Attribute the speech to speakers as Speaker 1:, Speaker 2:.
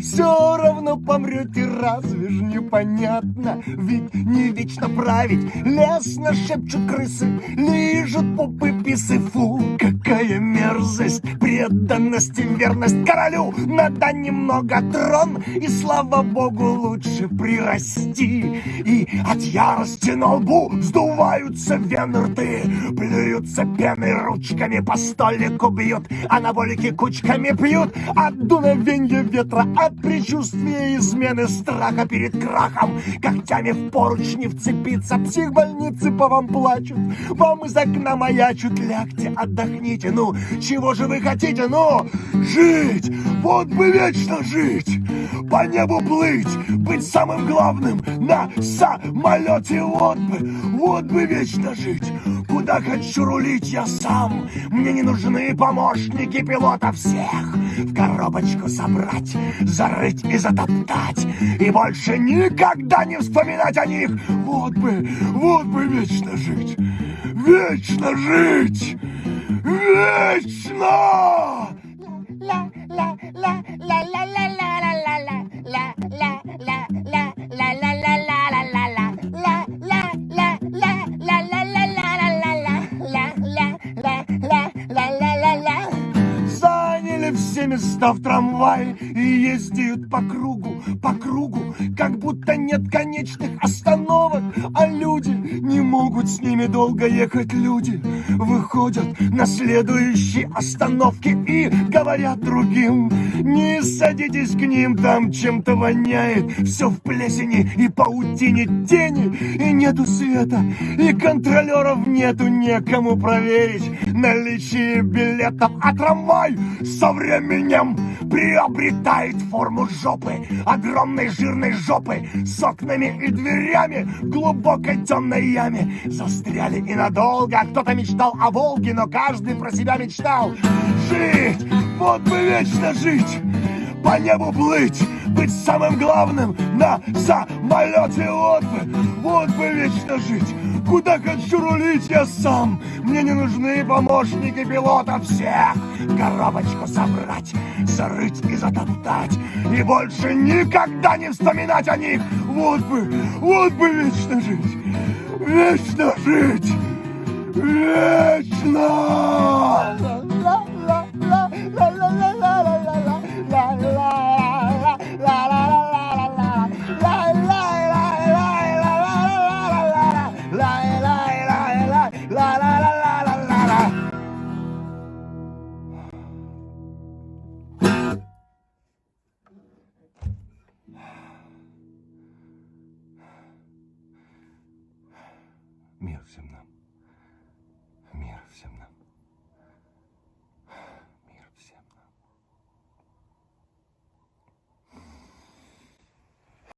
Speaker 1: Все равно помрете, разве ж непонятно? Ведь не вечно править, лесно шепчут крысы, лижут попы писы, фу, какая мерзость, преданность и верность королю, надо немного трон, и слава богу лучше прирасти. И от ярости на лбу вздуваются вены рты, плюются пеной ручками по столику бьют, анаболики кучками пьют, от дуновенья ветра, от предчувствия измены страха перед крахом, когтями в поручни вцепиться, психбольницы по вам плачут, вам из окна маячут, лягте, отдохните, ну, чего же вы хотите, ну, жить, вот бы вечно жить, по небу плыть, быть самым главным на самолете, вот бы, вот бы вечно жить, куда хочу рулить я сам, мне не нужны помощники пилота всех, в коробочку собрать, зарыть и затоптать, и больше никогда не вспоминать о них, вот бы, вот бы вечно жить, вечно жить, вечно! Места в трамвае и ездят по кругу, по кругу, как будто нет конечных остановок, могут с ними долго ехать. Люди выходят на следующие остановки и говорят другим, не садитесь к ним, там чем-то воняет, все в плесени и паутине тени, и нету света, и контролеров нету, некому проверить наличие билетов, а трамвай со временем приобретает форму жопы, огромной жирной жопы, с окнами и дверями глубокой темной яме. Застряли и надолго, кто-то мечтал о Волге, но каждый про себя мечтал. Жить, вот бы вечно жить! По небу плыть, быть самым главным на самолете, вот бы, вот бы вечно жить. Куда хочу рулить я сам, мне не нужны помощники пилота всех. Коробочку собрать, зарыть и затоптать, и больше никогда не вспоминать о них. Вот бы, вот бы вечно жить, вечно жить, Мир всем нам.